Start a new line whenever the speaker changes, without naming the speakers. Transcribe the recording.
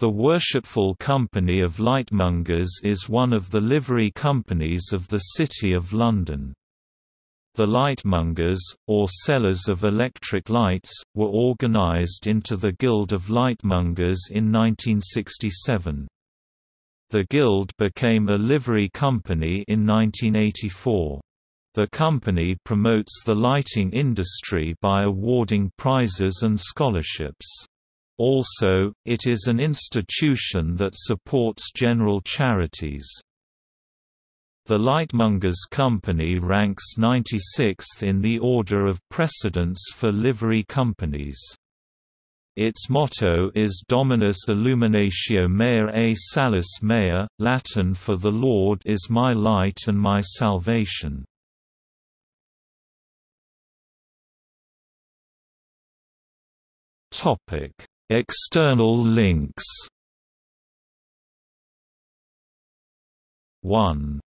The Worshipful Company of Lightmongers is one of the livery companies of the City of London. The Lightmongers, or sellers of electric lights, were organised into the Guild of Lightmongers in 1967. The Guild became a livery company in 1984. The company promotes the lighting industry by awarding prizes and scholarships. Also, it is an institution that supports general charities. The Lightmongers Company ranks 96th in the order of precedence for livery companies. Its motto is Dominus Illuminatio Mea e Salus Mea, Latin for The Lord is my light and my salvation. Topic External links. 1